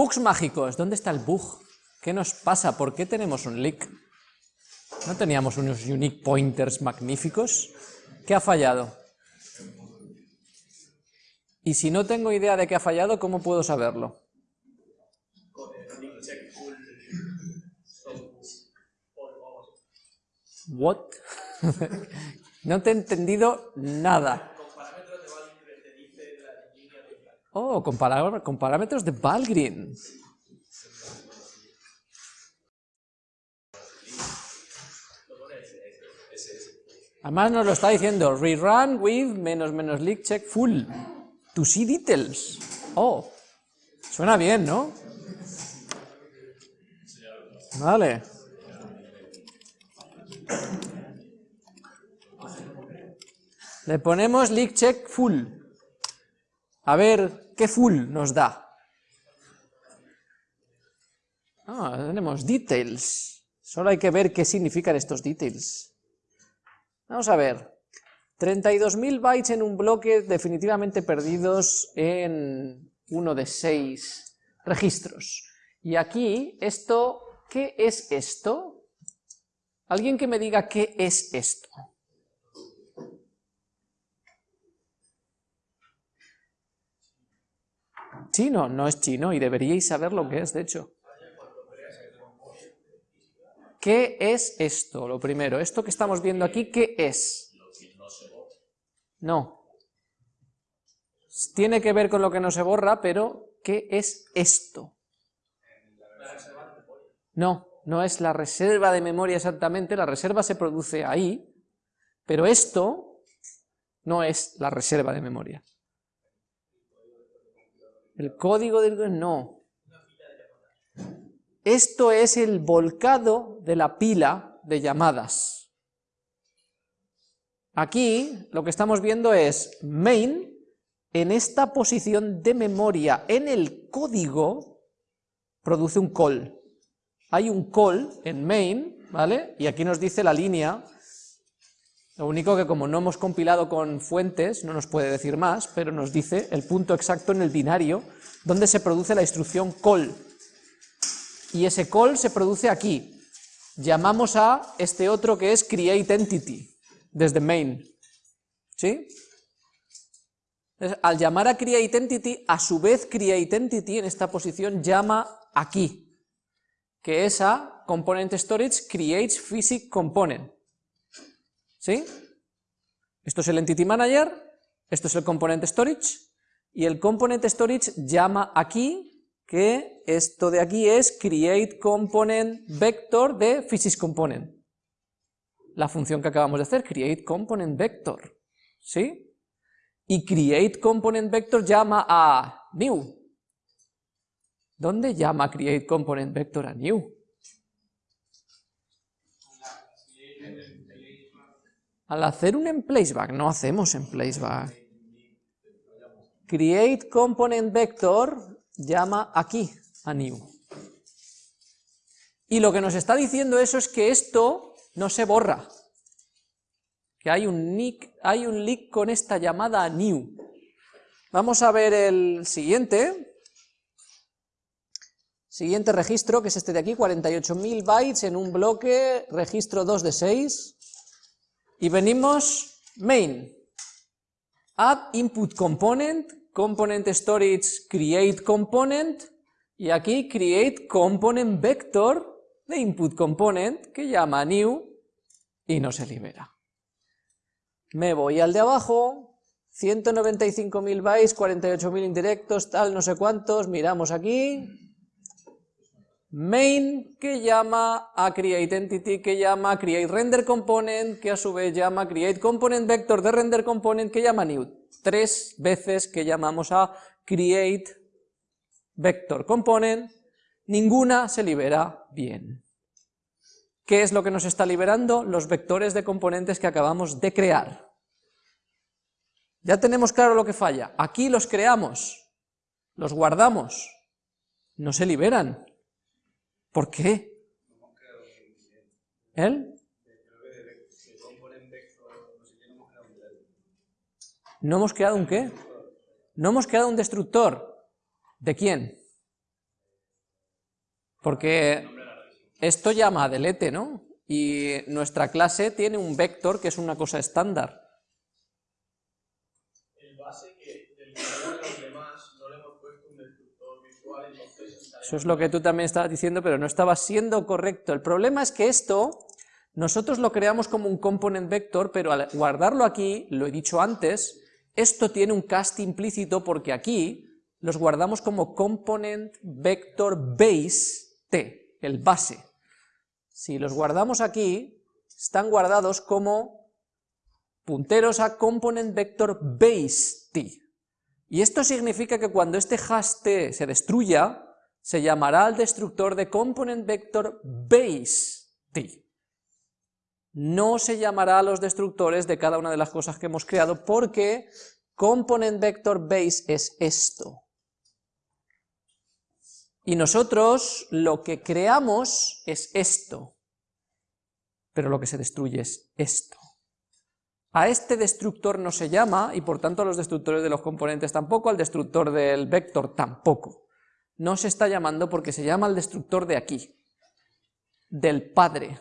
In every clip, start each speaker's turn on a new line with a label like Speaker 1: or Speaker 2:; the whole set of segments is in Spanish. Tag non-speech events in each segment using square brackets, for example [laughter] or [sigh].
Speaker 1: Bugs mágicos. ¿Dónde está el bug? ¿Qué nos pasa? ¿Por qué tenemos un leak? ¿No teníamos unos unique pointers magníficos? ¿Qué ha fallado? Y si no tengo idea de qué ha fallado, ¿cómo puedo saberlo? What? [laughs] no te he entendido nada. Oh, con, parámetros de Valgrind. Además nos lo está diciendo, rerun with menos menos leak check full. To see details. Oh, suena bien, ¿no? Vale. Le ponemos leak check full. A ver qué full nos da. Ah, tenemos details. Solo hay que ver qué significan estos details. Vamos a ver. 32.000 bytes en un bloque definitivamente perdidos en uno de seis registros. Y aquí, esto, ¿qué es esto? Alguien que me diga qué es esto. Chino, no es chino y deberíais saber lo que es, de hecho. ¿Qué es esto? Lo primero, esto que estamos viendo aquí, ¿qué es? No. Tiene que ver con lo que no se borra, pero ¿qué es esto? No, no es la reserva de memoria exactamente, la reserva se produce ahí, pero esto no es la reserva de memoria. El código del... no. Esto es el volcado de la pila de llamadas. Aquí lo que estamos viendo es main en esta posición de memoria en el código produce un call. Hay un call en main, ¿vale? Y aquí nos dice la línea, lo único que como no hemos compilado con fuentes, no nos puede decir más, pero nos dice el punto exacto en el binario donde se produce la instrucción call. Y ese call se produce aquí. Llamamos a este otro que es create entity, desde main. ¿Sí? al llamar a create entity, a su vez create entity en esta posición llama aquí, que es a component storage creates physics component. ¿Sí? Esto es el entity manager, esto es el component storage, y el component storage llama aquí que esto de aquí es create component vector de physics component. La función que acabamos de hacer, create component vector. ¿Sí? Y create component vector llama a new. ¿Dónde llama create component vector a new? Al hacer un emplaceback, no hacemos emplaceback. Create component vector llama aquí a new. Y lo que nos está diciendo eso es que esto no se borra, que hay un, nick, hay un leak con esta llamada new. Vamos a ver el siguiente, siguiente registro, que es este de aquí, 48.000 bytes en un bloque, registro 2 de 6, y venimos main, add input component, component storage create component, y aquí create component vector de input component que llama new y no se libera. Me voy al de abajo, 195.000 bytes, 48.000 indirectos, tal, no sé cuántos, miramos aquí, main que llama a create entity, que llama a create render component, que a su vez llama create component vector de render component, que llama new tres veces que llamamos a create vector component, ninguna se libera bien. ¿Qué es lo que nos está liberando? Los vectores de componentes que acabamos de crear. Ya tenemos claro lo que falla. Aquí los creamos, los guardamos, no se liberan. ¿Por qué? ¿Él? ¿No hemos creado un qué? No hemos creado un destructor. ¿De quién? Porque esto llama a delete, ¿no? Y nuestra clase tiene un vector que es una cosa estándar.
Speaker 2: El base que de los demás no le hemos puesto un destructor visual, entonces...
Speaker 1: Eso es lo que tú también estabas diciendo, pero no estaba siendo correcto. El problema es que esto, nosotros lo creamos como un component vector, pero al guardarlo aquí, lo he dicho antes, esto tiene un cast implícito porque aquí los guardamos como component vector base t, el base. Si los guardamos aquí, están guardados como punteros a component vector base t. Y esto significa que cuando este hash t se destruya, se llamará al destructor de component vector base t. No se llamará a los destructores de cada una de las cosas que hemos creado porque component vector base es esto. Y nosotros lo que creamos es esto, pero lo que se destruye es esto. A este destructor no se llama, y por tanto a los destructores de los componentes tampoco, al destructor del vector tampoco. No se está llamando porque se llama el destructor de aquí, del padre.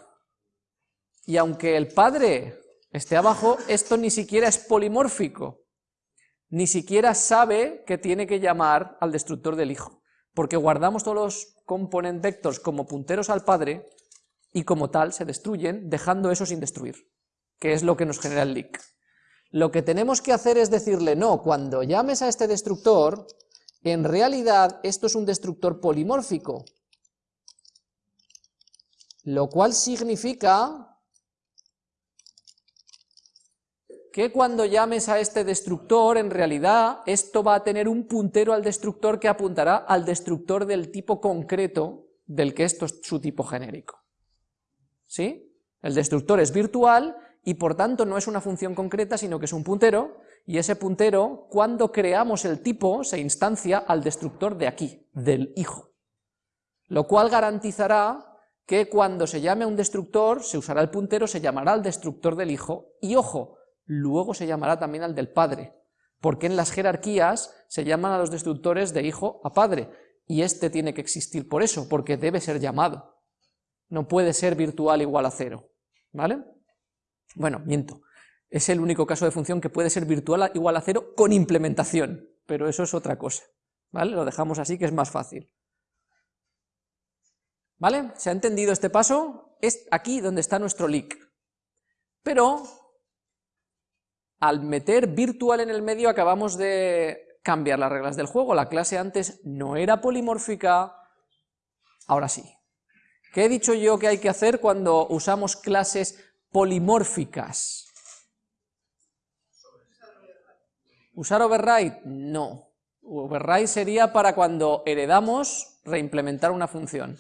Speaker 1: Y aunque el padre esté abajo, esto ni siquiera es polimórfico, ni siquiera sabe que tiene que llamar al destructor del hijo porque guardamos todos los component vectors como punteros al padre y como tal se destruyen, dejando eso sin destruir, que es lo que nos genera el leak. Lo que tenemos que hacer es decirle, no, cuando llames a este destructor, en realidad esto es un destructor polimórfico, lo cual significa que cuando llames a este destructor, en realidad esto va a tener un puntero al destructor que apuntará al destructor del tipo concreto del que esto es su tipo genérico. ¿Sí? El destructor es virtual y por tanto no es una función concreta, sino que es un puntero, y ese puntero, cuando creamos el tipo, se instancia al destructor de aquí, del hijo. Lo cual garantizará que cuando se llame a un destructor, se usará el puntero, se llamará al destructor del hijo, y ojo, luego se llamará también al del padre, porque en las jerarquías se llaman a los destructores de hijo a padre, y este tiene que existir por eso, porque debe ser llamado. No puede ser virtual igual a cero, ¿vale? Bueno, miento, es el único caso de función que puede ser virtual igual a cero con implementación, pero eso es otra cosa, ¿vale? Lo dejamos así que es más fácil. ¿Vale? ¿Se ha entendido este paso? Es aquí donde está nuestro leak. Pero al meter virtual en el medio acabamos de cambiar las reglas del juego. La clase antes no era polimórfica, ahora sí. ¿Qué he dicho yo que hay que hacer cuando usamos clases polimórficas? ¿Usar override? No. Override sería para cuando heredamos reimplementar una función.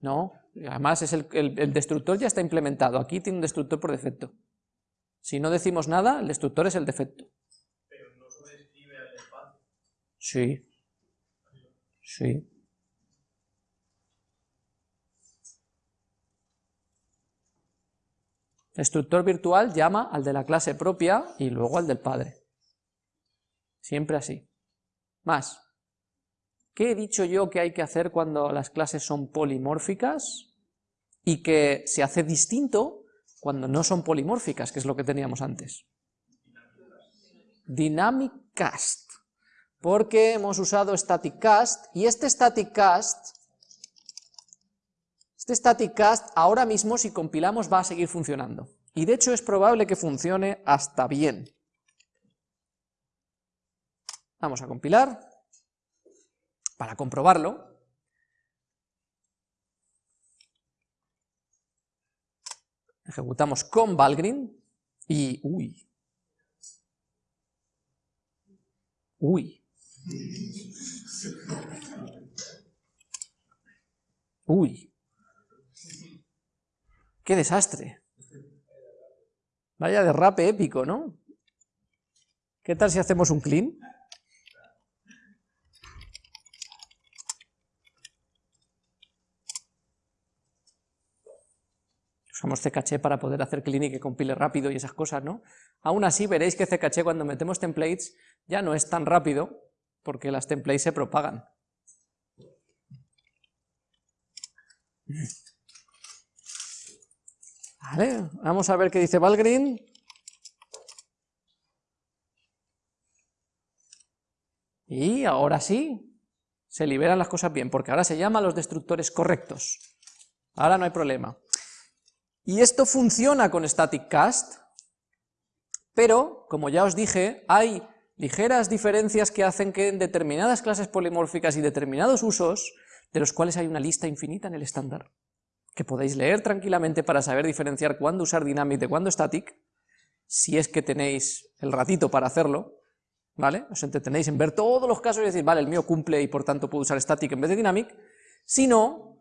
Speaker 1: No, Además, es el, destructor ya está implementado, aquí tiene un destructor por defecto. Si no decimos nada, el destructor es el defecto.
Speaker 2: Pero no sobrescribe al espacio.
Speaker 1: Sí. Sí. Destructor virtual llama al de la clase propia y luego al del padre. Siempre así. Más. ¿Qué he dicho yo que hay que hacer cuando las clases son polimórficas? Y que se hace distinto cuando no son polimórficas, que es lo que teníamos antes. Dynamic cast, porque hemos usado static cast, y este static cast, este static cast ahora mismo si compilamos va a seguir funcionando, y de hecho es probable que funcione hasta bien. Vamos a compilar, para comprobarlo, ejecutamos con Valgrind y... ¡Uy! ¡Uy! ¡Uy! ¡Qué desastre! Vaya derrape épico, ¿no? ¿Qué tal si hacemos un clean? Usamos Ccache para poder hacer clean y que compile rápido y esas cosas, ¿no? Aún así veréis que Ccache cuando metemos templates ya no es tan rápido porque las templates se propagan. Vamos a ver qué dice Valgrind. Y ahora sí, se liberan las cosas bien, porque ahora se llama los destructores correctos. Ahora no hay problema. Y esto funciona con static cast, pero, como ya os dije, hay ligeras diferencias que hacen que en determinadas clases polimórficas y determinados usos, de los cuales hay una lista infinita en el estándar, que podéis leer tranquilamente para saber diferenciar cuándo usar dynamic de cuándo static, si es que tenéis el ratito para hacerlo, ¿vale? Os entretenéis en ver todos los casos y decir, vale, el mío cumple y por tanto puedo usar static en vez de dynamic, si no,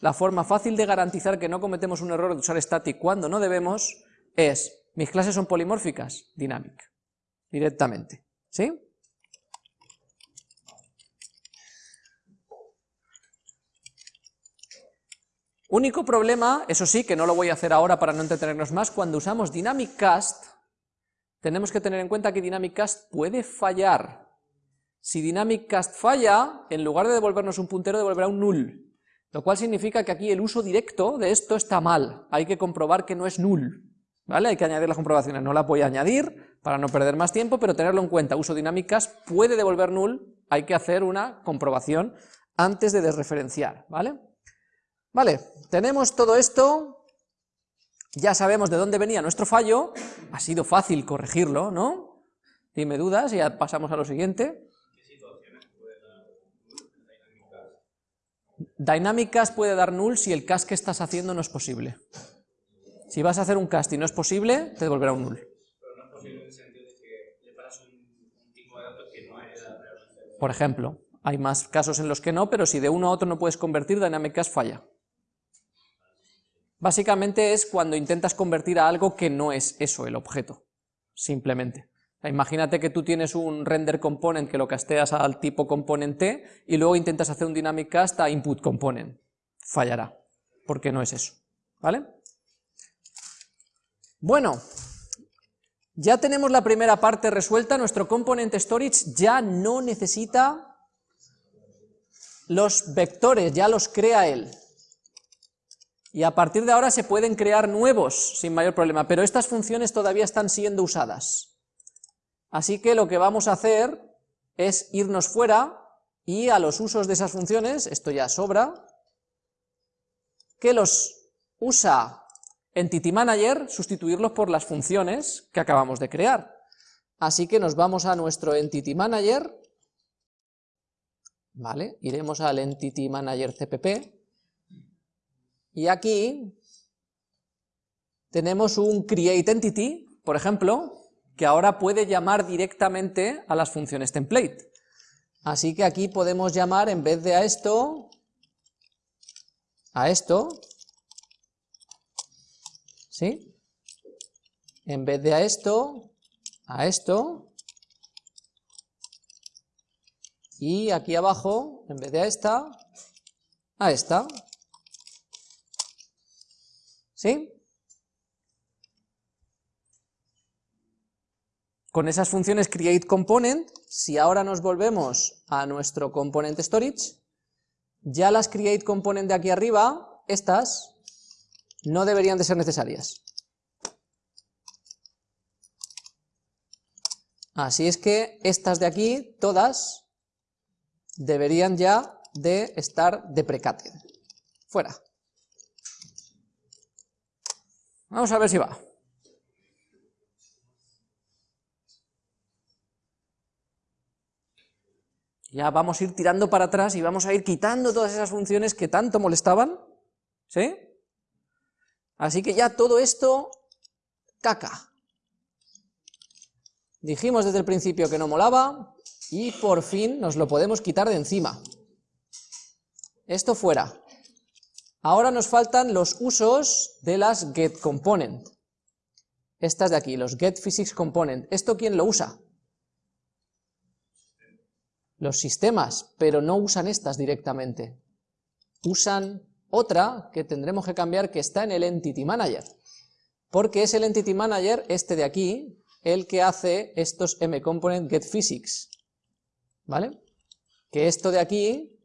Speaker 1: la forma fácil de garantizar que no cometemos un error de usar static cuando no debemos es, mis clases son polimórficas, dynamic, directamente, ¿sí? Único problema, eso sí, que no lo voy a hacer ahora para no entretenernos más, cuando usamos dynamic cast, tenemos que tener en cuenta que dynamic cast puede fallar. Si dynamic cast falla, en lugar de devolvernos un puntero, devolverá un null, lo cual significa que aquí el uso directo de esto está mal, hay que comprobar que no es null, ¿vale? Hay que añadir las comprobaciones, no las voy a añadir para no perder más tiempo, pero tenerlo en cuenta, uso dynamic cast puede devolver null, hay que hacer una comprobación antes de desreferenciar, ¿vale? Vale, tenemos todo esto, ya sabemos de dónde venía nuestro fallo, ha sido fácil corregirlo, ¿no? Dime dudas y ya pasamos a lo siguiente. Dynamic cast puede dar null si el cast que estás haciendo no es posible. Si vas a hacer un cast y no es posible, te devolverá un null.
Speaker 2: Pero no es posible en el sentido de que le paras un, un tipo de datos que no es realmente.
Speaker 1: Por ejemplo, hay más casos en los que no, pero si de uno a otro no puedes convertir, Dynamic Cast falla. Básicamente es cuando intentas convertir a algo que no es eso el objeto, simplemente. Imagínate que tú tienes un render component que lo casteas al tipo component T y luego intentas hacer un dynamic cast a input component. Fallará, porque no es eso, ¿vale? Bueno, ya tenemos la primera parte resuelta, nuestro component storage ya no necesita los vectores, ya los crea él. Y a partir de ahora se pueden crear nuevos sin mayor problema, pero estas funciones todavía están siendo usadas. Así que lo que vamos a hacer es irnos fuera y a los usos de esas funciones, esto ya sobra, que los usa Entity Manager, sustituirlos por las funciones que acabamos de crear. Así que nos vamos a nuestro Entity Manager, ¿vale? Iremos al Entity Manager CPP, y aquí tenemos un create entity, por ejemplo, que ahora puede llamar directamente a las funciones template. Así que aquí podemos llamar, en vez de a esto, a esto, ¿sí? En vez de a esto, a esto, y aquí abajo, en vez de a esta, a esta. ¿Sí? Con esas funciones createComponent, si ahora nos volvemos a nuestro component storage, ya las createComponent de aquí arriba, estas, no deberían de ser necesarias. Así es que estas de aquí, todas, deberían ya de estar deprecated. Fuera. Vamos a ver si va. Ya vamos a ir tirando para atrás y vamos a ir quitando todas esas funciones que tanto molestaban, ¿sí? Así que ya todo esto, caca. Dijimos desde el principio que no molaba, y por fin nos lo podemos quitar de encima. Esto fuera. Ahora nos faltan los usos de las getComponent. Estas de aquí, los getPhysicsComponent. ¿Esto quién lo usa? Los sistemas, pero no usan estas directamente. Usan otra que tendremos que cambiar que está en el Entity Manager. Porque es el Entity Manager, este de aquí, el que hace estos mcomponent getPhysics. ¿Vale? Que esto de aquí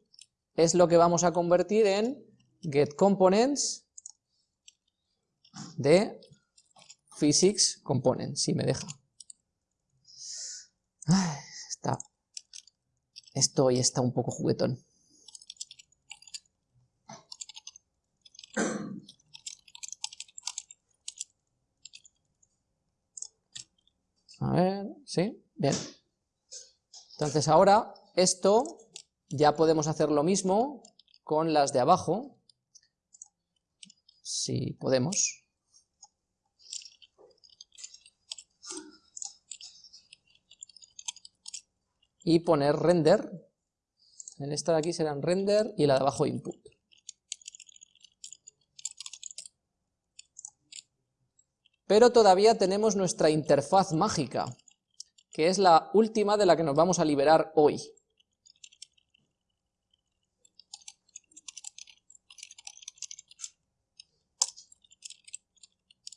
Speaker 1: es lo que vamos a convertir en get components de physics component, si me deja. está, esto hoy está un poco juguetón. A ver, ¿sí? Bien. Entonces ahora esto ya podemos hacer lo mismo con las de abajo, si podemos. Y poner render, en esta de aquí serán render y la de abajo input. Pero todavía tenemos nuestra interfaz mágica, que es la última de la que nos vamos a liberar hoy.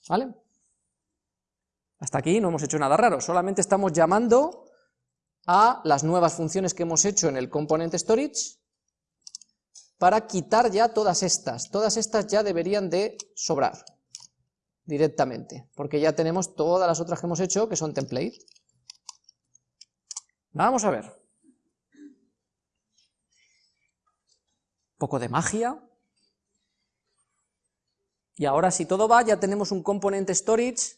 Speaker 1: ¿Vale? Hasta aquí no hemos hecho nada raro, solamente estamos llamando a las nuevas funciones que hemos hecho en el component storage para quitar ya todas estas. Todas estas ya deberían de sobrar directamente, porque ya tenemos todas las otras que hemos hecho que son template. Vamos a ver. Un poco de magia. Y ahora si todo va, ya tenemos un componente storage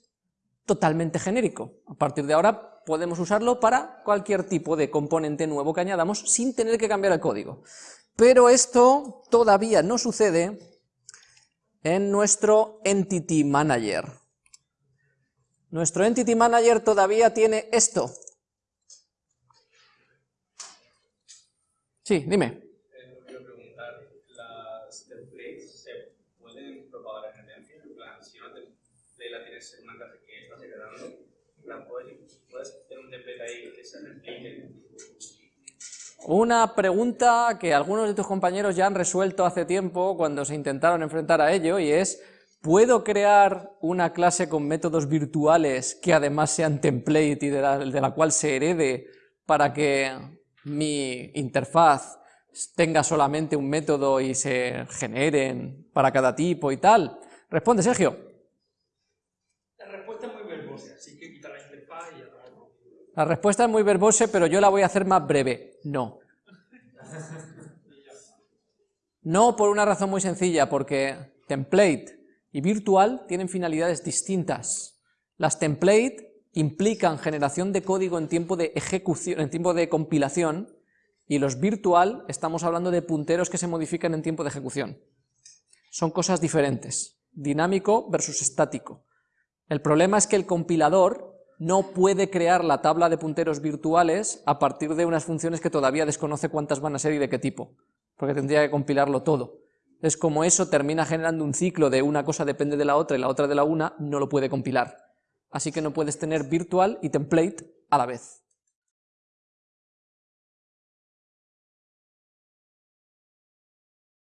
Speaker 1: totalmente genérico. A partir de ahora podemos usarlo para cualquier tipo de componente nuevo que añadamos sin tener que cambiar el código. Pero esto todavía no sucede en nuestro Entity Manager. Nuestro Entity Manager todavía tiene esto, Sí, dime.
Speaker 2: Eh, quiero preguntar, ¿las templates se pueden propagar en el En plan, si una template la tienes en una clase que está segregando, en plan, ¿puedes, ¿puedes tener un template ahí que se replique?
Speaker 1: Una pregunta que algunos de tus compañeros ya han resuelto hace tiempo cuando se intentaron enfrentar a ello, y es, ¿puedo crear una clase con métodos virtuales que además sean template y de la, de la cual se herede para que mi interfaz tenga solamente un método y se generen para cada tipo y tal? Responde, Sergio.
Speaker 3: La respuesta es muy verbosa, así que quita la interfaz y ya
Speaker 1: La respuesta es muy verbosa, pero yo la voy a hacer más breve. No. No por una razón muy sencilla, porque template y virtual tienen finalidades distintas. Las template implican generación de código en tiempo de ejecución, en tiempo de compilación, y los virtual estamos hablando de punteros que se modifican en tiempo de ejecución. Son cosas diferentes, dinámico versus estático. El problema es que el compilador no puede crear la tabla de punteros virtuales a partir de unas funciones que todavía desconoce cuántas van a ser y de qué tipo, porque tendría que compilarlo todo. Es como eso termina generando un ciclo de una cosa depende de la otra y la otra de la una, no lo puede compilar así que no puedes tener virtual y template a la vez.